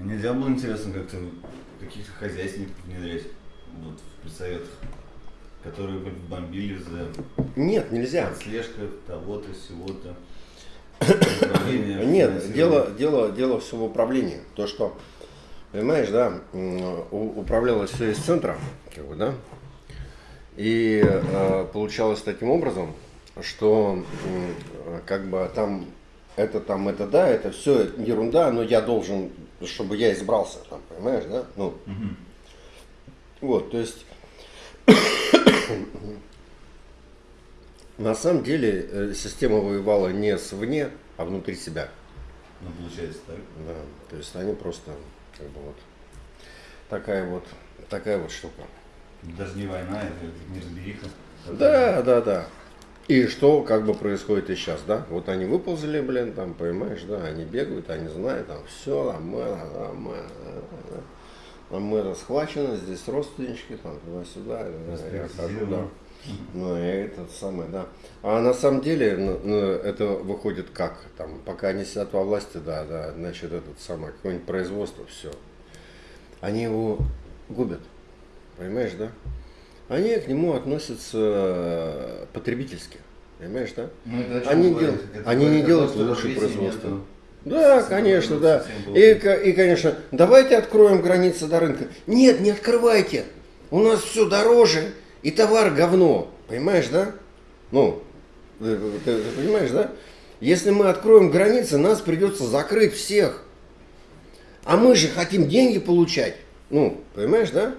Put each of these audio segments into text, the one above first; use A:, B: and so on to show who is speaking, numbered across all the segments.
A: Нельзя было, интересно, как-то каких-то хозяйственников внедрять вот, в предсоветах, которые бы бомбили за
B: Нет, нельзя.
A: отслежка того-то, сего-то.
B: Нет, дело, дело, дело все в управлении. То, что, понимаешь, да, управлялось все из центра, как бы, да, и э, получалось таким образом, что э, как бы там это там, это да, это все ерунда, но я должен, чтобы я избрался, там, понимаешь, да? Ну, вот, то есть на самом деле э, система воевала не свне, а внутри себя.
A: Ну, получается так.
B: Да, то есть они просто как бы вот такая вот такая вот штука.
A: Даже не война, это неразбериха.
B: Да, да, да. И что как бы происходит и сейчас, да? Вот они выползли, блин, там, понимаешь, да, они бегают, они знают, там, все, там, мы, там, мы, там, мы схвачены, здесь родственнички, там, туда-сюда, да, я хожу, да. Ну, и этот самый, да. А на самом деле, ну, ну, это выходит как? Там, пока они сидят во власти, да, да, значит, этот самый, какое-нибудь производство, все. Они его губят, понимаешь, да? Они к нему относятся э, потребительски, понимаешь, да?
A: Ну, это
B: Они,
A: говорит?
B: дел-
A: Это
B: они не делают лучше
A: развития
B: производства.
A: нету.
B: Да, конечно, да. И, и, конечно, давайте откроем границы до рынка. Нет, не открывайте. У нас все дороже, и товар говно. Понимаешь, да? Ну, ты, ты- ты понимаешь, да? Если мы откроем границы, нас придется закрыть всех. А мы же хотим деньги получать. Ну, понимаешь, да?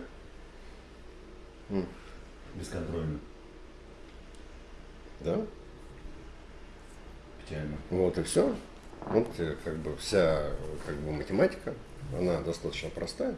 A: Бесконтрольно.
B: Да.
A: Печально.
B: Вот и все. Вот э, как бы вся как бы математика, она достаточно простая.